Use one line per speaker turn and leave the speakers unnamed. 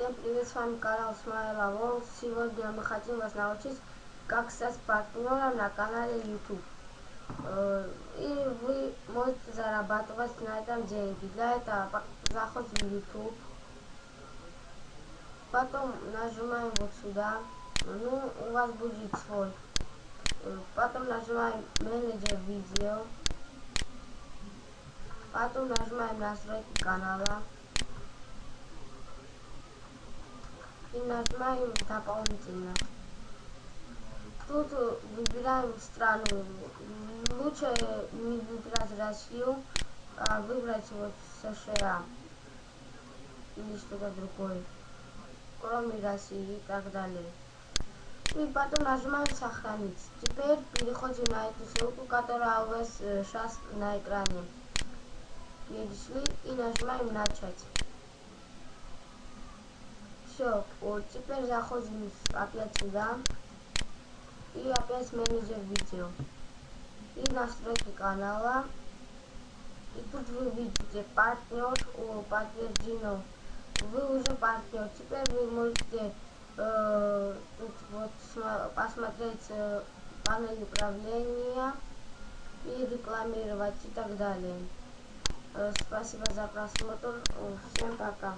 Всем привет, с вами канал Смайла Волк. Сегодня мы хотим вас научить, как стать партнером на канале YouTube. Э, и вы можете зарабатывать на этом деньги. Для этого заходим в YouTube. Потом нажимаем вот сюда. Ну, у вас будет свой. Э, потом нажимаем менеджер видео. Потом нажимаем настройки канала. И нажимаем дополнительно. Тут выбираем страну. Лучше не выбирать Россию, а выбрать вот США или что-то другое, кроме России и так далее. И потом нажимаем сохранить. Теперь переходим на эту ссылку, которая у вас сейчас э, на экране. Перешли и нажимаем начать. Все, вот теперь заходим опять сюда. И опять менеджер видео. И настройки канала. И тут вы видите партнер, о, подтверждено. Вы уже партнер. Теперь вы можете э, тут вот посмотреть э, панель управления и рекламировать и так далее. Э, спасибо за просмотр. Всем пока.